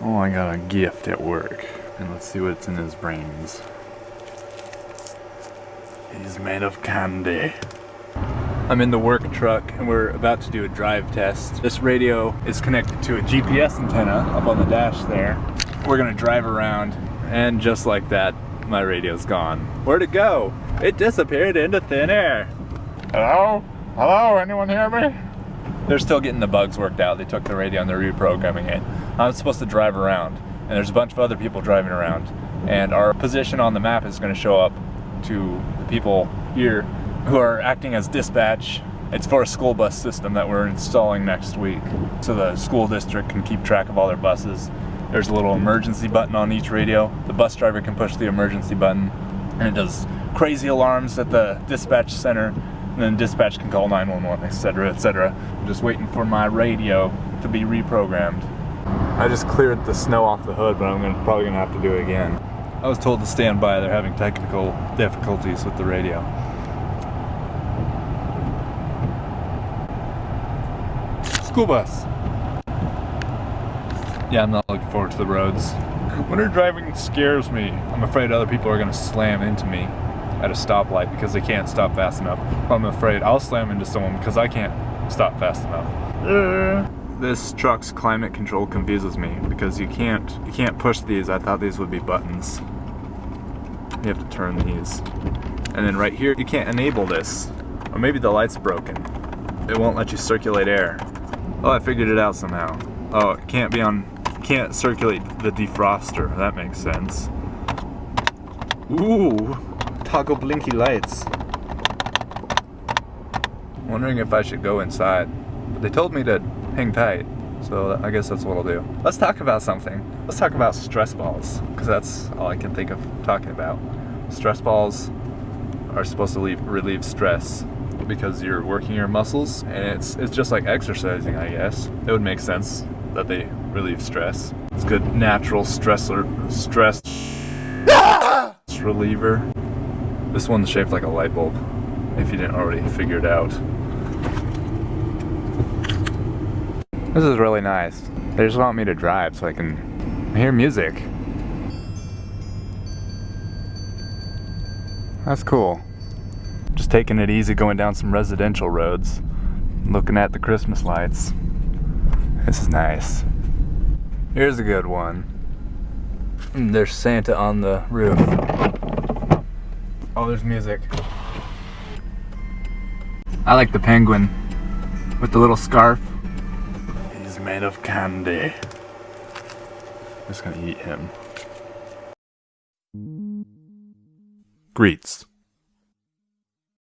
Oh, I got a gift at work. And let's see what's in his brains. He's made of candy. I'm in the work truck and we're about to do a drive test. This radio is connected to a GPS antenna up on the dash there. We're gonna drive around and just like that, my radio's gone. Where'd it go? It disappeared into thin air. Hello? Hello, anyone hear me? They're still getting the bugs worked out. They took the radio and they're reprogramming it. I'm supposed to drive around and there's a bunch of other people driving around and our position on the map is going to show up to the people here who are acting as dispatch. It's for a school bus system that we're installing next week so the school district can keep track of all their buses. There's a little emergency button on each radio. The bus driver can push the emergency button and it does crazy alarms at the dispatch center and then dispatch can call 911 etc etc I'm just waiting for my radio to be reprogrammed. I just cleared the snow off the hood but I'm gonna, probably gonna have to do it again. I was told to stand by they're having technical difficulties with the radio. School bus. Yeah I'm not looking forward to the roads. Winter driving scares me. I'm afraid other people are gonna slam into me at a stoplight because they can't stop fast enough. I'm afraid I'll slam into someone because I can't stop fast enough. Uh, this truck's climate control confuses me because you can't you can't push these. I thought these would be buttons. You have to turn these. And then right here, you can't enable this. Or maybe the light's broken. It won't let you circulate air. Oh, I figured it out somehow. Oh, it can't be on can't circulate the defroster. That makes sense. Ooh, toggle blinky lights. Wondering if I should go inside. But they told me to hang tight, so I guess that's what I'll do. Let's talk about something. Let's talk about stress balls, because that's all I can think of talking about. Stress balls are supposed to leave, relieve stress because you're working your muscles and it's it's just like exercising I guess. It would make sense that they relieve stress. It's good natural stressor, stress reliever. This one's shaped like a light bulb, if you didn't already figure it out. This is really nice. They just want me to drive so I can hear music. That's cool. Just taking it easy going down some residential roads, looking at the Christmas lights. This is nice. Here's a good one. Mm, there's Santa on the roof. Oh, there's music. I like the penguin with the little scarf. He's made of candy. I'm just gonna eat him. Greets.